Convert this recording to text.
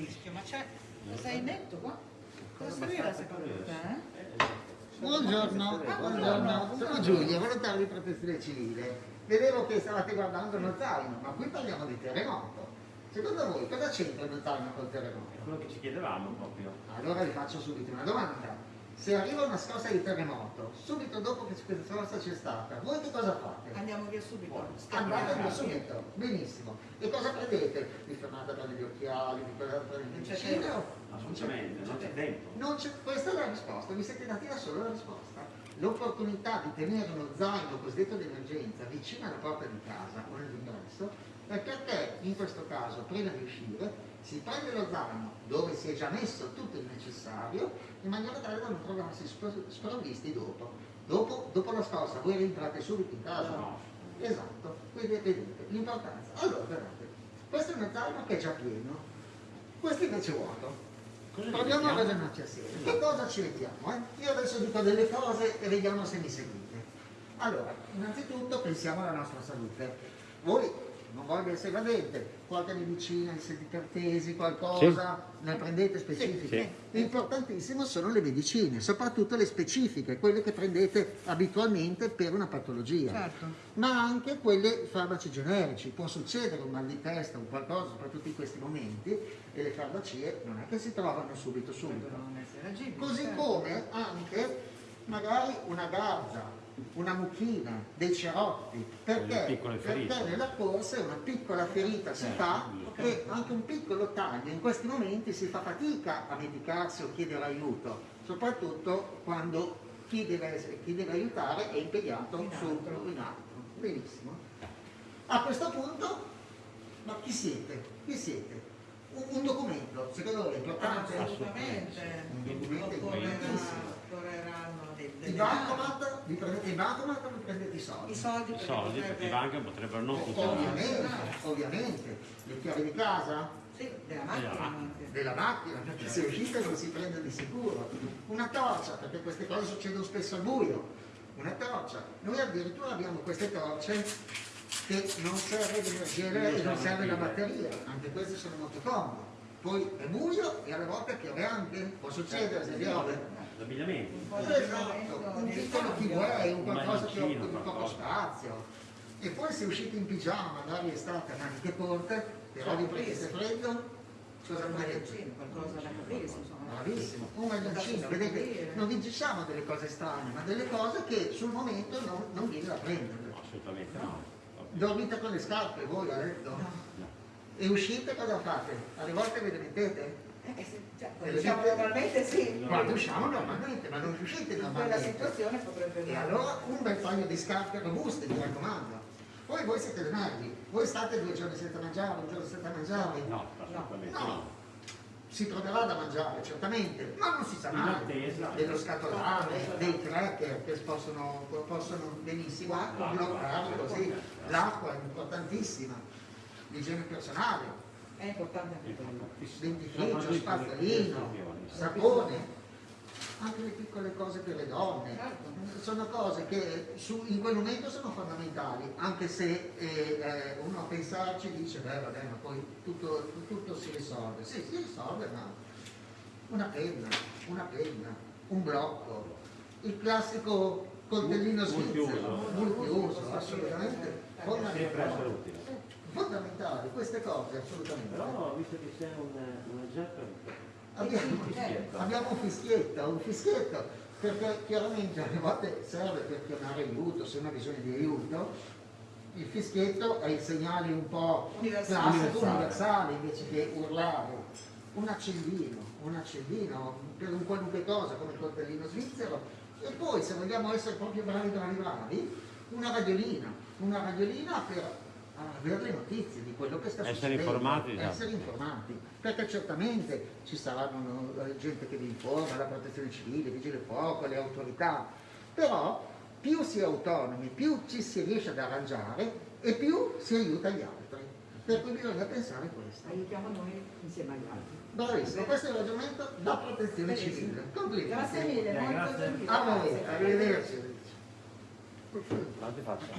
rischio, ma c'è, sei netto qua? Cosa serviva secondo te? eh? Buongiorno, buongiorno, sono Giulia, volontario di protezione civile. Vedevo che stavate guardando uno zaino, ma qui parliamo di terremoto. Secondo voi cosa c'entra uno zaino col terremoto? È quello che ci chiedevamo proprio. Allora vi faccio subito una domanda. Se arriva una scossa di terremoto, subito dopo che questa scossa c'è stata, voi che cosa fate? Andiamo via subito. Andate via subito, benissimo. E cosa prendete? Vi fermate a prendere gli occhiali, vi fermate a prendere il Non c'è vicino? Assolutamente, non c'è tempo. Non c'è- questa è la risposta, vi siete dati da solo la risposta. L'opportunità di tenere uno zaino cosiddetto di emergenza vicino alla porta di casa o nell'ingresso è perché in questo caso, prima di uscire, si prende lo zaino dove si è già messo tutto il necessario in maniera tale da non trovarsi spro- sprovvisti dopo. Dopo, dopo la scossa voi rientrate subito in casa. No. Esatto, quindi vedete l'importanza. Allora, guardate, questo è uno zaino che è già pieno, questo invece è vuoto. Cosa Proviamo a ragionarci assieme. Che cosa ci mettiamo? eh? Io adesso dico delle cose e vediamo se mi seguite. Allora, innanzitutto pensiamo alla nostra salute. Voi, voglio essere evadente, qualche medicina, i sedicartesi, qualcosa, ne prendete specifiche? Importantissimo sono le medicine, soprattutto le specifiche, quelle che prendete abitualmente per una patologia Certo. ma anche quelle farmaci generici. Può succedere un mal di testa, un qualcosa, soprattutto in questi momenti, e le farmacie non è che si trovano subito subito. Devono essere agibili. Così certo. come anche magari una garza, una mucchina, dei cerotti, perché, perché nella corsa una piccola ferita si fa e anche un piccolo taglio. In questi momenti si fa fatica a medicarsi o chiedere aiuto, soprattutto quando chi deve, chi deve aiutare è impegnato In su altro. in altro. Benissimo. A questo punto, ma chi siete? Chi siete? Un, un documento, secondo voi è importante? Assolutamente. Un documento Occorrerà- importantissimo. Occorreranno dei, bancomat, vi prendete i bancomat o vi prendete i soldi? I soldi, I soldi perché i banchi potrebbero non funzionare. Ovviamente, ovviamente. Le chiavi di casa, Sì, della macchina della macchina, perché se uscite non si prende di sicuro. Una torcia, perché queste cose succedono spesso al buio. Una torcia. Noi addirittura abbiamo queste torce che non serve l'energia e non serve la batteria. Anche queste sono molto comode. Poi è buio e alle volte piove anche. Può succedere se piove. L'abbigliamento. Esatto, un piccolo keyway, un Un qualcosa che occupi poco spazio. E poi se uscite in pigiama, magari estate a maniche corte, però vi prendete freddo, cosa maglioncino, qualcosa da insomma. Bravissimo, un maglioncino, vedete, non vi diciamo delle cose strane, ma delle cose che sul momento non, non viene da prendere. Assolutamente no. Dormite con le scarpe voi a letto? E uscite cosa fate? Alle volte ve le mettete? Eh, sì, cioè, le diciamo dite- normalmente sì. Quando usciamo normalmente, ma non uscite In quella normalmente. situazione potrebbe E allora un bel paio di scarpe robuste, mi raccomando. Poi voi siete dei nervi, voi state due giorni senza mangiare, un giorno senza mangiare. No, assolutamente No. no. Si troverà da mangiare, certamente, ma non si sa mai. attesa. Dello scatolame, dei cracker che possono, possono benissimo bloccare così. L'acqua è importantissima, l'igiene personale, È importante anche quello. dentifricio, spazzolino, sapone, anche le piccole cose per le donne. Certo. Sono cose che su- in quel momento sono fondamentali, anche se eh, eh, uno a pensarci dice, beh vabbè, ma poi tutto, tutto si risolve. Sì, si risolve, ma una penna, una penna, un blocco, il classico coltellino svizzero, multiuso, assolutamente fondamentale. utile. Fondamentali, queste cose assolutamente. Però visto che sei un, un Abbiamo, un fischietto, un fischietto, perché chiaramente alle volte serve per chiamare aiuto, se uno ha bisogno di aiuto. Il fischietto è il segnale un po' Universale. classico, Universale. universale, invece che urlare. Un accendino, un accendino per un qualunque cosa come il coltellino svizzero. E poi se vogliamo essere proprio bravi, bravi, bravi, una radiolina, una radiolina per avere le notizie di quello che sta Essere succedendo. informati, esatto. Essere informati, perché certamente ci saranno gente che vi informa, la protezione civile, i vigili del fuoco, le autorità, però più si è autonomi, più ci si riesce ad arrangiare e più si aiuta gli altri. Per cui bisogna pensare a questo. Aiutiamo noi insieme agli altri. Bravissimo, questo è il ragionamento da protezione civile. Complimenti. Grazie mille, molto grazie. gentile. A voi, Grazie. arrivederci. faccio?